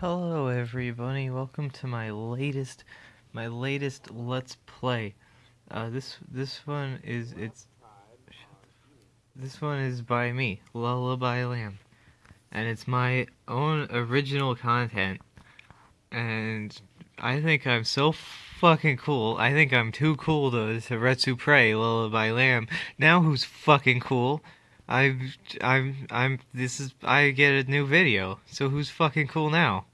Hello everybody, welcome to my latest my latest let's play. Uh this this one is it's this one is by me, Lullaby Lamb. And it's my own original content. And I think I'm so fucking cool. I think I'm too cool to to Retsu Pray, Lullaby Lamb. Now who's fucking cool? I'm I'm I'm this is I get a new video. So who's fucking cool now?